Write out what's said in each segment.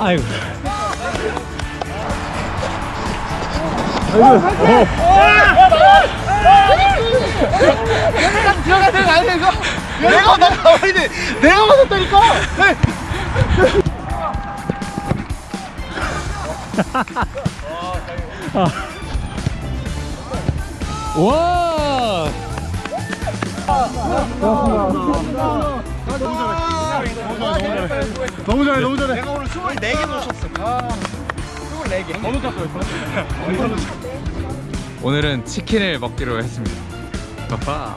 아이고. 들어가 내가 아니 이거. 내가 내가 가만히 내가 맞았다니까. 와. 너무 잘해 너무 잘해. 내가 오늘 24개 놓쳤어. 아. 24개. 너무 짰어요 오늘은 치킨을 먹기로 했습니다. 빠빠.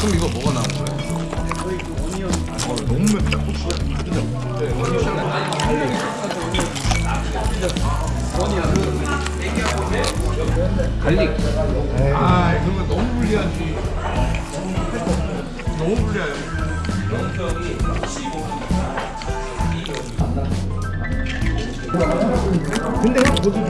그럼 이거 뭐가 나온 거야? 갈릭. 아 그러면 너무 불리하지 너무 불리해요 근데 형 모두 좀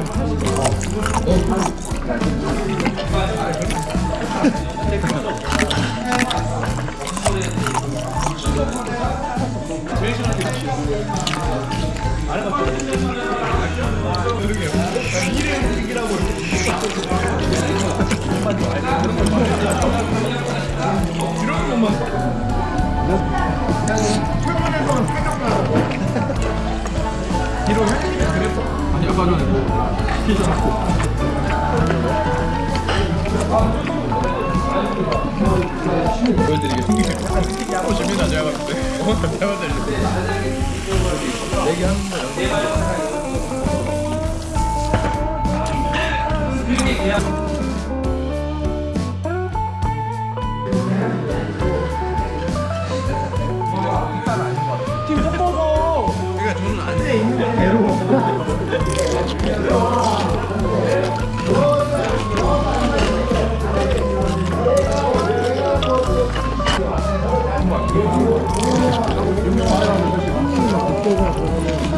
빠져내고 피도 잡고 보여드리겠습니다. 보십니다. 제가 봤을 때. 제가 봤을 때. 얘기하는 거예요 그러니까 안돼 있는 대로 음.